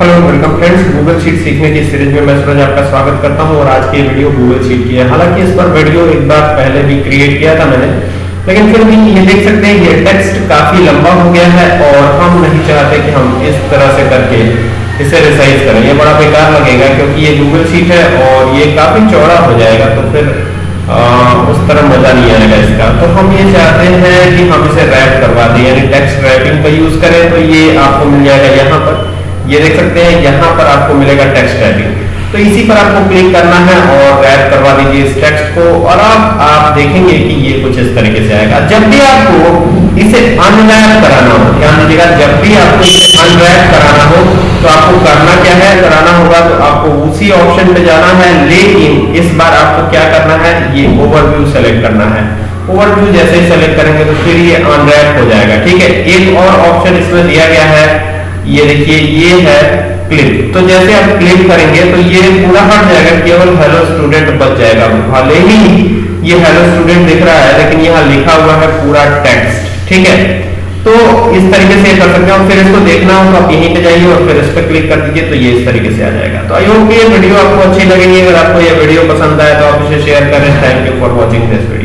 Hello welcome friends Google sheet सीखने की series में मैं सूरज आपका स्वागत करता हूँ और आज की वीडियो गूगल शीट की है। हालाँकि इस पर वीडियो एक बार पहले भी क्रिएट किया था मैंने लेकिन फिर भी ये देख सकते हैं ये टेक्स्ट काफ़ी लंबा हो गया है और हम नहीं चाहते कि हम इस तरह से करके इसे रिसाइज करें। ये बड़ा बेकार लगेगा क्योंकि ये गूगल शीट है और ये काफ़ी चौड़ा हो जाएगा तो फिर आ, उस तरह मज़ा नहीं आएगा इसका। तो हम ये चाहते हैं कि हम इसे रैप करवा दें यानी टेक्स्ट रैपिंग का यूज़ करें। तो ये आपको मिल जाएगा यहाँ पर। ये देख सकते हैं, यहाँ पर आपको मिलेगा टेक्स्ट टाइपिंग तो इसी पर आपको क्लिक करना है और रैप करवा दीजिए इस टेक्स्ट को और आप आप देखेंगे कि ये कुछ इस तरीके से आएगा। जब भी आपको इसे अनरैप कराना हो, ध्यान दीजिएगा, जब भी आपको इसे अनरैप कराना हो तो आपको करना क्या है? कराना होगा तो आपको उसी ऑप्शन पे जाना है, लेकिन इस बार आपको क्या करना है? ये ओवरव्यू सेलेक्ट करना है। ओवरव्यू जैसे ही सेलेक्ट करेंगे तो फिर ये अनरैप हो जाएगा, ठीक है? एक और ऑप्शन इसमें दिया गया है ये देखिए, ये है क्लिक तो जैसे आप क्लिक करेंगे तो ये पूरा हट जाएगा, केवल हेलो स्टूडेंट बच जाएगा। भले ही ये हेलो स्टूडेंट दिख रहा है, लेकिन यहाँ लिखा हुआ है पूरा टेक्स्ट ठीक है? तो इस तरीके से कर सकते हैं फिर इसको देखना हो तो आप यहीं पे जाइए और फिर इस पर क्लिक कर दीजिए तो ये इस तरीके से आ जाएगा। तो आई होप ये वीडियो आपको अच्छी लगेगी अगर आपको ये वीडियो पसंद आए तो आप इसे शेयर करें। Thank you for watching this video